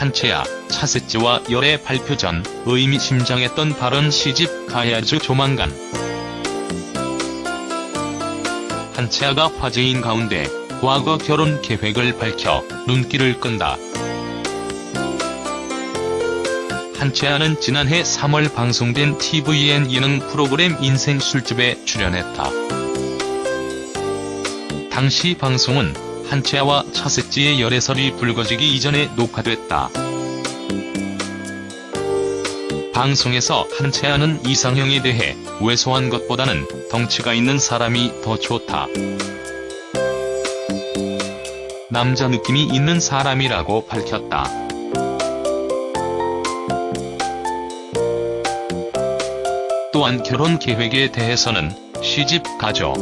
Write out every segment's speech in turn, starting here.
한채아, 차세지와 열애 발표 전 의미심장했던 발언 시집 가야죠 조만간. 한채아가 화제인 가운데 과거 결혼 계획을 밝혀 눈길을 끈다. 한채아는 지난해 3월 방송된 tvN 예능 프로그램 인생 술집에 출연했다. 당시 방송은 한채아와 차세지의 열애설이 불거지기 이전에 녹화됐다. 방송에서 한채아는 이상형에 대해 왜소한 것보다는 덩치가 있는 사람이 더 좋다. 남자 느낌이 있는 사람이라고 밝혔다. 또한 결혼 계획에 대해서는 시집 가죠.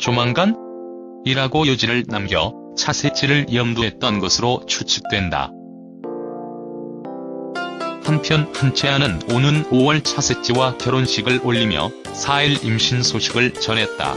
조만간? 이라고 요지를 남겨 차세지를 염두했던 것으로 추측된다. 한편 한채아는 오는 5월 차세지와 결혼식을 올리며 4일 임신 소식을 전했다.